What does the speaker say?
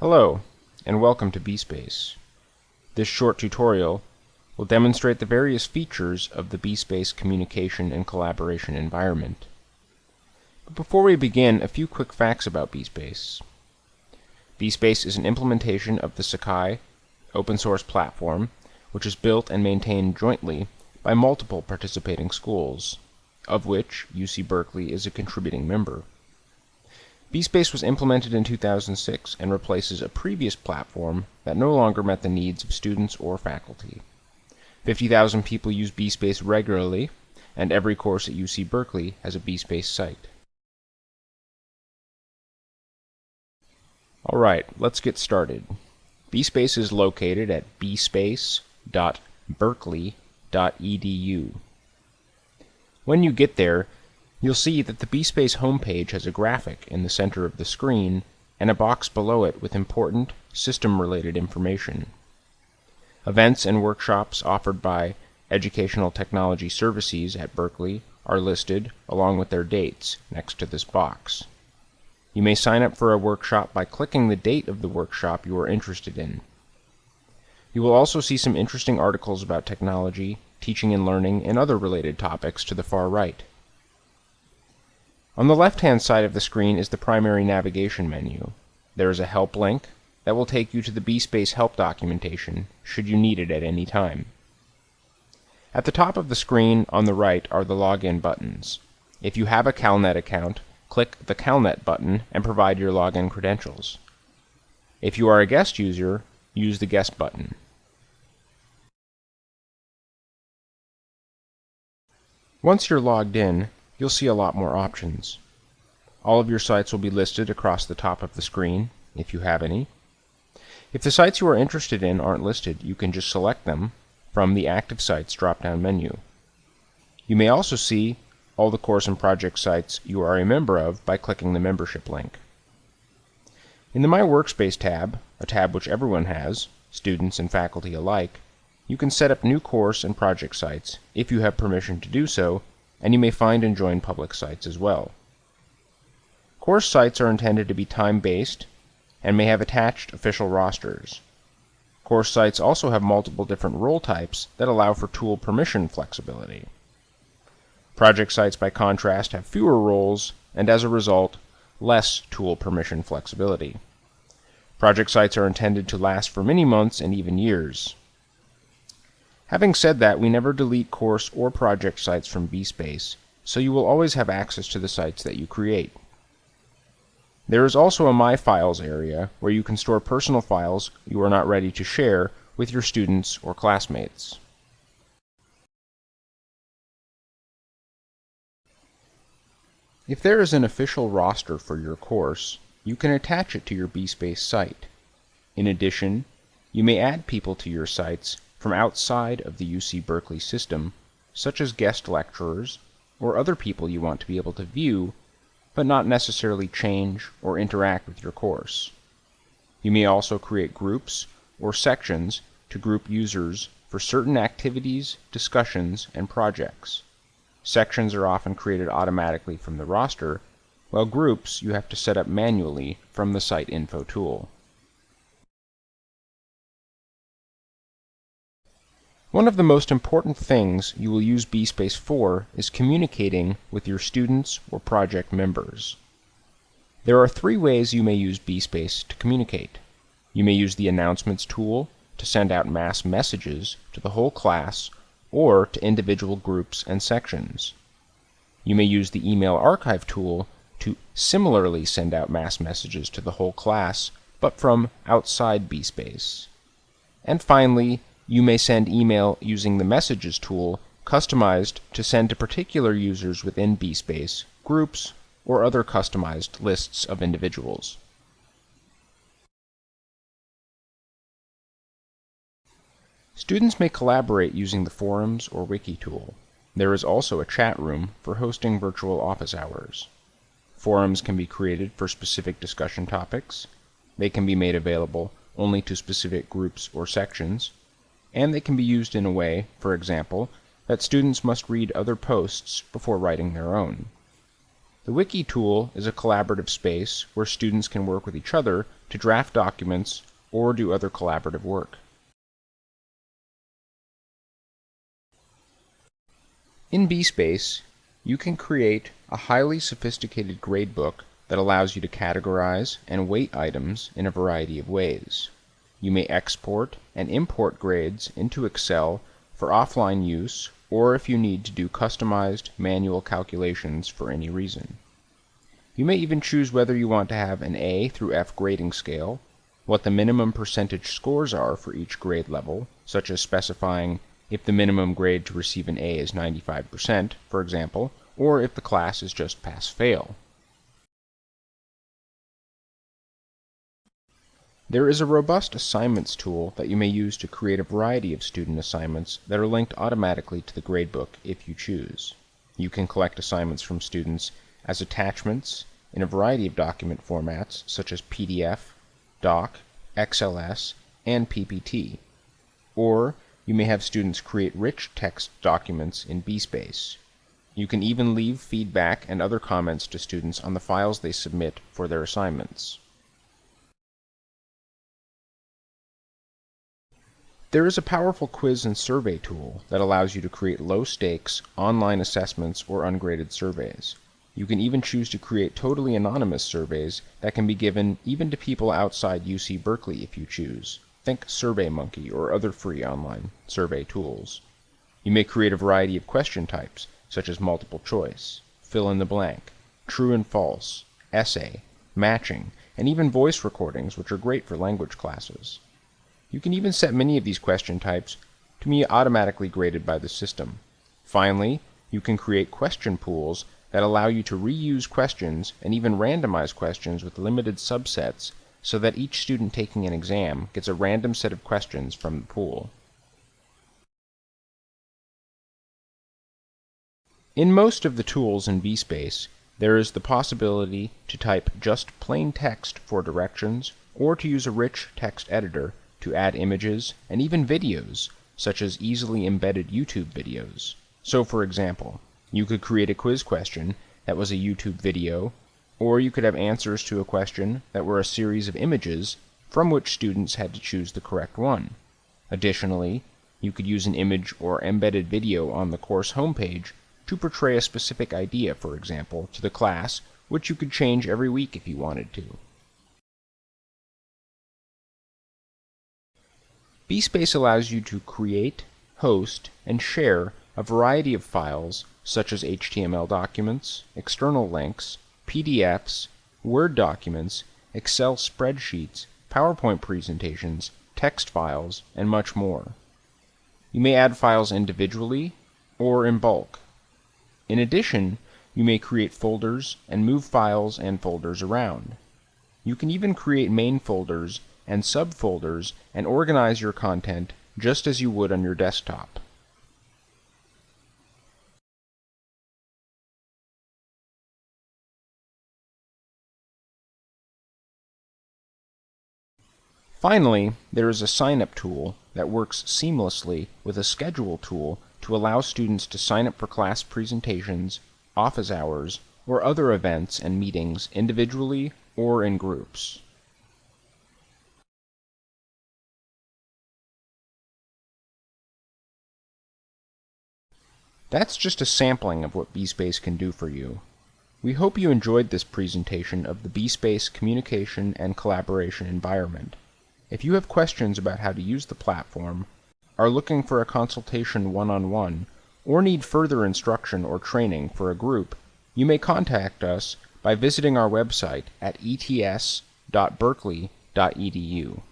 Hello, and welcome to bSpace. This short tutorial will demonstrate the various features of the bSpace communication and collaboration environment. But before we begin, a few quick facts about bSpace. bSpace is an implementation of the Sakai open source platform, which is built and maintained jointly by multiple participating schools, of which UC Berkeley is a contributing member. bSpace was implemented in 2006 and replaces a previous platform that no longer met the needs of students or faculty. 50,000 people use bSpace regularly, and every course at UC Berkeley has a bSpace site. Alright, let's get started. bSpace is located at bspace.berkeley.edu. When you get there, you'll see that the bSpace homepage has a graphic in the center of the screen and a box below it with important system-related information. Events and workshops offered by Educational Technology Services at Berkeley are listed along with their dates next to this box. You may sign up for a workshop by clicking the date of the workshop you are interested in. You will also see some interesting articles about technology, teaching and learning, and other related topics to the far right. On the left-hand side of the screen is the primary navigation menu. There is a help link that will take you to the bSpace help documentation, should you need it at any time. At the top of the screen on the right are the login buttons. If you have a CalNet account, click the CalNet button and provide your login credentials. If you are a guest user, use the guest button. Once you're logged in, you'll see a lot more options. All of your sites will be listed across the top of the screen, if you have any. If the sites you are interested in aren't listed, you can just select them from the Active Sites drop-down menu. You may also see all the course and project sites you are a member of by clicking the membership link. In the My Workspace tab, a tab which everyone has, students and faculty alike, you can set up new course and project sites if you have permission to do so and you may find and join public sites as well. Course sites are intended to be time-based and may have attached official rosters. Course sites also have multiple different role types that allow for tool permission flexibility. Project sites, by contrast, have fewer roles and, as a result, less tool permission flexibility. Project sites are intended to last for many months and even years. Having said that, we never delete course or project sites from bSpace, so you will always have access to the sites that you create. There is also a My Files area where you can store personal files you are not ready to share with your students or classmates. If there is an official roster for your course, you can attach it to your bSpace site. In addition, you may add people to your sites from outside of the UC Berkeley system, such as guest lecturers or other people you want to be able to view, but not necessarily change or interact with your course. You may also create groups or sections to group users for certain activities, discussions, and projects. Sections are often created automatically from the roster, while groups you have to set up manually from the Site Info tool. One of the most important things you will use bSpace for is communicating with your students or project members. There are three ways you may use bSpace to communicate. You may use the Announcements tool to send out mass messages to the whole class or to individual groups and sections. You may use the Email Archive tool to similarly send out mass messages to the whole class, but from outside bSpace. And finally, you may send email using the Messages tool, customized to send to particular users within bSpace, groups, or other customized lists of individuals. Students may collaborate using the Forums or Wiki tool. There is also a chat room for hosting virtual office hours. Forums can be created for specific discussion topics. They can be made available only to specific groups or sections, and they can be used in a way, for example, that students must read other posts before writing their own. The Wiki tool is a collaborative space where students can work with each other to draft documents or do other collaborative work. In BSpace, you can create a highly sophisticated gradebook that allows you to categorize and weight items in a variety of ways. You may export and import grades into Excel for offline use or if you need to do customized manual calculations for any reason. You may even choose whether you want to have an A through F grading scale, what the minimum percentage scores are for each grade level, such as specifying if the minimum grade to receive an A is 95%, for example, or if the class is just pass-fail. There is a robust assignments tool that you may use to create a variety of student assignments that are linked automatically to the gradebook if you choose. You can collect assignments from students as attachments in a variety of document formats such as PDF, Doc, XLS, and PPT. Or you may have students create rich text documents in BSpace. You can even leave feedback and other comments to students on the files they submit for their assignments. There is a powerful quiz and survey tool that allows you to create low-stakes, online assessments or ungraded surveys. You can even choose to create totally anonymous surveys that can be given even to people outside UC Berkeley if you choose. Think SurveyMonkey or other free online survey tools. You may create a variety of question types, such as multiple choice, fill in the blank, true and false, essay, matching, and even voice recordings, which are great for language classes. You can even set many of these question types to be automatically graded by the system. Finally, you can create question pools that allow you to reuse questions and even randomize questions with limited subsets so that each student taking an exam gets a random set of questions from the pool. In most of the tools in BSpace, there is the possibility to type just plain text for directions or to use a rich text editor to add images and even videos, such as easily embedded YouTube videos. So for example, you could create a quiz question that was a YouTube video, or you could have answers to a question that were a series of images from which students had to choose the correct one. Additionally, you could use an image or embedded video on the course homepage to portray a specific idea, for example, to the class, which you could change every week if you wanted to. BSpace allows you to create, host, and share a variety of files such as HTML documents, external links, PDFs, Word documents, Excel spreadsheets, PowerPoint presentations, text files, and much more. You may add files individually or in bulk. In addition, you may create folders and move files and folders around. You can even create main folders and subfolders and organize your content just as you would on your desktop. Finally, there is a sign-up tool that works seamlessly with a schedule tool to allow students to sign up for class presentations, office hours, or other events and meetings individually or in groups. That's just a sampling of what BSpace can do for you. We hope you enjoyed this presentation of the BSpace communication and collaboration environment. If you have questions about how to use the platform, are looking for a consultation one-on-one, -on -one, or need further instruction or training for a group, you may contact us by visiting our website at ets.berkeley.edu.